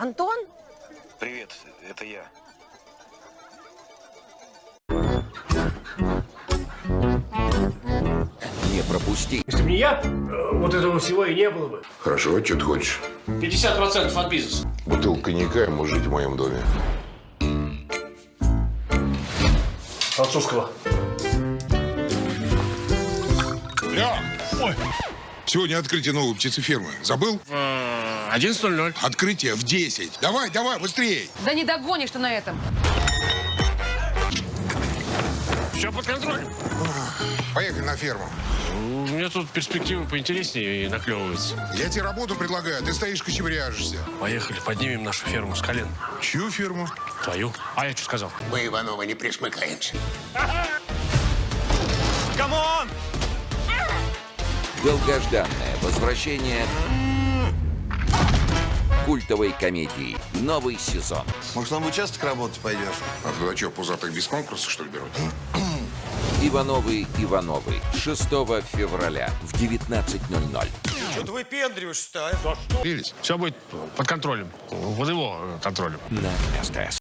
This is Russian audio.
Антон? Привет, это я. Не пропусти. Если бы не я, э, вот этого всего и не было бы. Хорошо, что ты хочешь? 50% от бизнеса. Бутылка коньяка и можешь жить в моем доме. Французского. Ой. Сегодня открытие новой птицефермы. Забыл? 11.00. Открытие в 10. Давай, давай, быстрее. Да не догонишь ты на этом. Все под контролем. Поехали на ферму. У меня тут перспективы поинтереснее наклевываются. Я тебе работу предлагаю, а ты стоишь кочевряжешься. Поехали, поднимем нашу ферму с колен. Чью ферму? Твою. А я что сказал? Мы, Ивановы, не присмыкаемся. Долгожданное возвращение культовой комедии. Новый сезон. Может, нам в участок работать пойдешь? А туда что, пузатых без конкурса, что ли, берут? Ивановы Ивановы. 6 февраля в 19.00. Что ты выпендриваешься-то, а? Прелесть. Все будет под контролем. Под его контролем. На СТС.